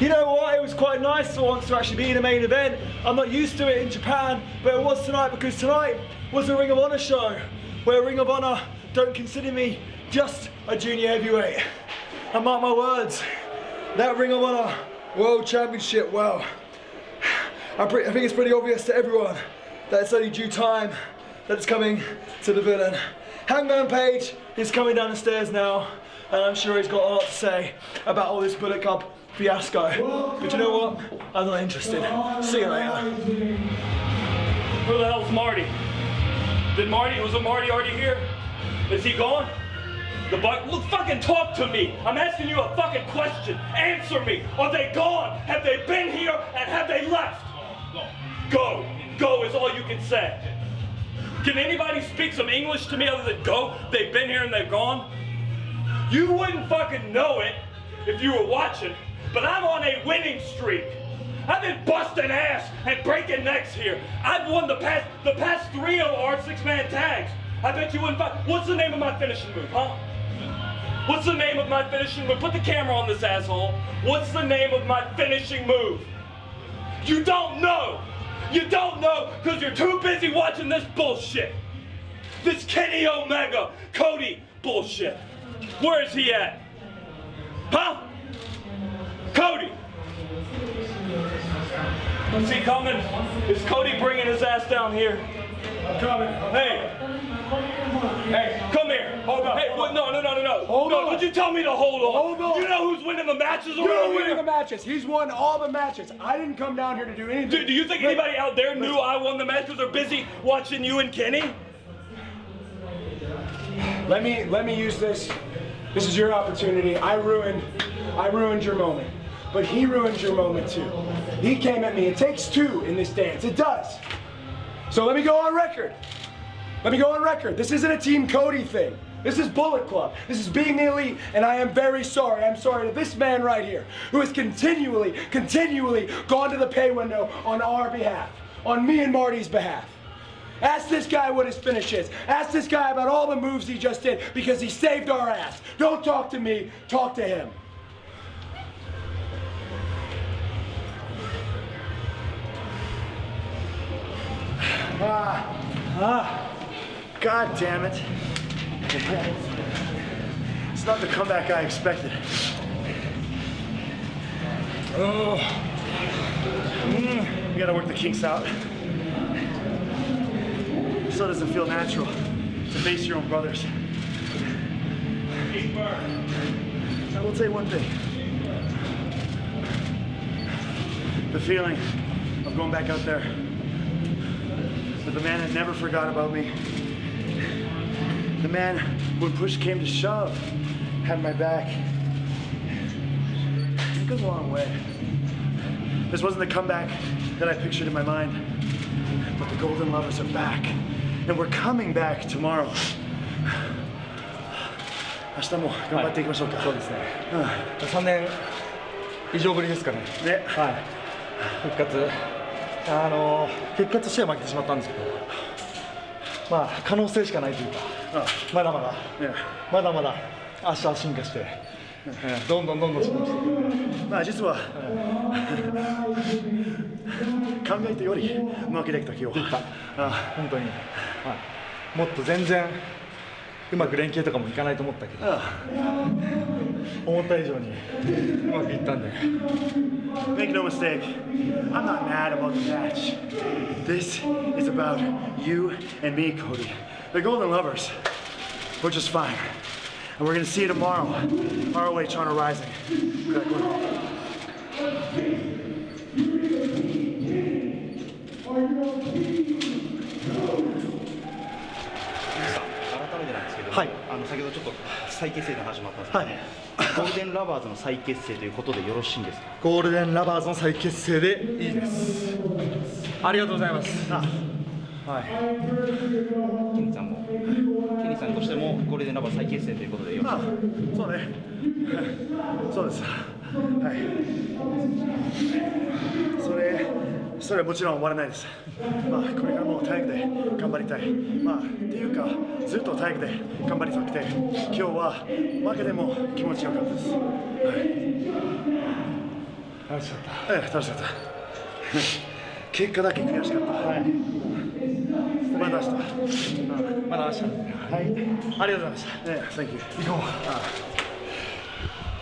You know what? It was quite nice for once to actually be in a main event. I'm not used to it in Japan, but it was tonight because tonight was a Ring of Honor show where Ring of Honor don't consider me just a junior heavyweight. And mark my words, that Ring of Honor World Championship, well, I think it's pretty obvious to everyone that it's only due time that it's coming to the villain. Hangman Page is coming down the stairs now, and I'm sure he's got a lot to say about all this Bullet Club fiasco. But you know what? I'm not interested. See you later. Who the hell's Marty? Did Marty, was it Marty already here? Is he gone? The look, fucking talk to me. I'm asking you a fucking question. Answer me. Are they gone? Have they been here and have they left? Go. Go is all you can say. Can anybody speak some English to me other than go? They've been here and they've gone? You wouldn't fucking know it if you were watching, but I'm on a winning streak. I've been busting ass and breaking necks here. I've won the past the past three our six-man tags. I bet you wouldn't. What's the name of my finishing move, huh? What's the name of my finishing move? Put the camera on this asshole. What's the name of my finishing move? You don't know. You don't know because you're too busy watching this bullshit. This Kenny Omega, Cody bullshit. Where is he at? Huh? Cody. Is he coming? Is Cody bringing his ass down here? Coming. Hey. Hey, come here. Hold on. Hey, what? No, no, no, no, no. Hold no, on. Would you tell me to hold on? Hold on. You know who's winning the matches You're around winning here? the matches. He's won all the matches. I didn't come down here to do anything. Do, do you think Look, anybody out there knew I won the match because they're busy watching you and Kenny? Let me let me use this. This is your opportunity. I ruined I ruined your moment. But he ruined your moment too. He came at me. It takes two in this dance. It does. So let me go on record. Let me go on record. This isn't a Team Cody thing. This is Bullet Club. This is being the elite, and I am very sorry. I'm sorry to this man right here who has continually, continually gone to the pay window on our behalf, on me and Marty's behalf. Ask this guy what his finish is. Ask this guy about all the moves he just did because he saved our ass. Don't talk to me, talk to him. Ah, ah, God damn it. It's not the comeback I expected. Oh, mm, you gotta work the kinks out. Still doesn't feel natural to face your own brothers. I will you one thing. The feeling of going back out there with the man that never forgot about me. The man, when push came to shove, had my back. It goes a long way. This wasn't the comeback that I pictured in my mind, but the Golden Lovers are back, and we're coming back tomorrow. 明日も頑張っていきましょうか。そうですね。3年以上ぶりですかね。ね、はい。復活。あの結果としては負けてしまったんですけど、まあ可能性しかないというか、まだまだ、ねまだまだ明日は進化して、えーどんどんどんどん進化して。まあ実は、考えたよりうまくできた今日は。あ本当に、はい。もっと全然うまく連携とかもいかないと思ったけど、あ思った以上にうまくいったんで。Make no mistake, I'm not mad about the match. This is about you and me, Cody. The Golden Lovers. We're just fine. And we're gonna see you tomorrow. ROH Honor Rising. ど、はいあの先ほどちょっと再結成の話もあったんですけど、はいゴールデンラバーズの再結成ということでよろしいんですか？ゴールデンラバーズの再結成でいいです。ありがとうございます。はい。ケニーさんもケニーさんとしてもゴールデンラバーズ再結成ということでよろしいあそうね。そうです。はい。それ、それはもちろん終わらないです。まあ、これからもう体育で頑張りたい。まあ、っていうか、ずっと体育で頑張りたくて、今日は負けでも気持ちよかったです。はい。楽しかった。ええ楽しかった。結果だけ悔しかった。はい。まだ明日。まだ明日。はい。ありがとうございました。ええ Thank you 行こう